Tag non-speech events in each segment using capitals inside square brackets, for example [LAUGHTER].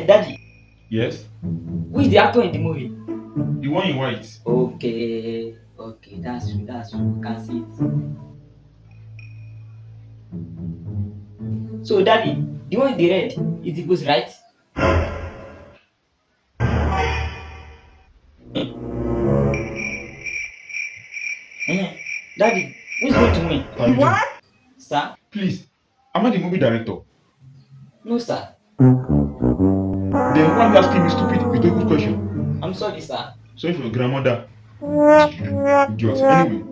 Eh, Daddy, Yes? who is the actor in the movie? The one in white. Okay, okay, that's true, that's true. Can see it. So, Daddy, the one in the red is the ghost, right? Eh, Daddy, who's going to win? Do- Sir? Please, am I the movie director? No, sir. Then why are you asking me stupid with a good question? I'm sorry, sir. Sorry for your grandmother. Idiot. Anyway,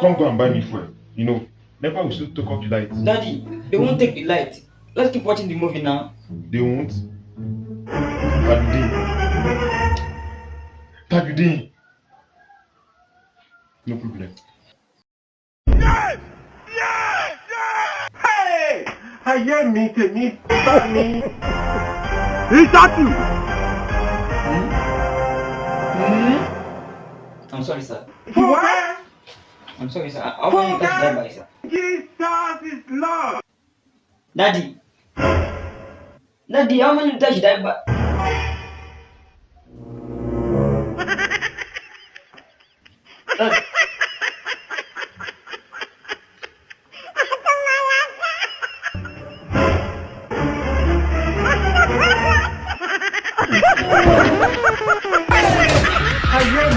come go and buy me fuel. You know, never will soon take off the lights. Daddy, they won't take the light. Let's keep watching the movie now. They won't. Tagudin. Tagudin. No problem. Ayé shot you! mi. I'm sorry, sir. What? I'm sorry, sir. I, I want you to catch that by, sir. Jesus is Lord. Daddy. Daddy, how many should I buy? [LAUGHS] Daddy.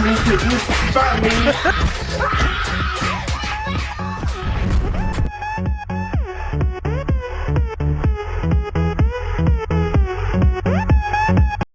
Mi tèmi bá mi.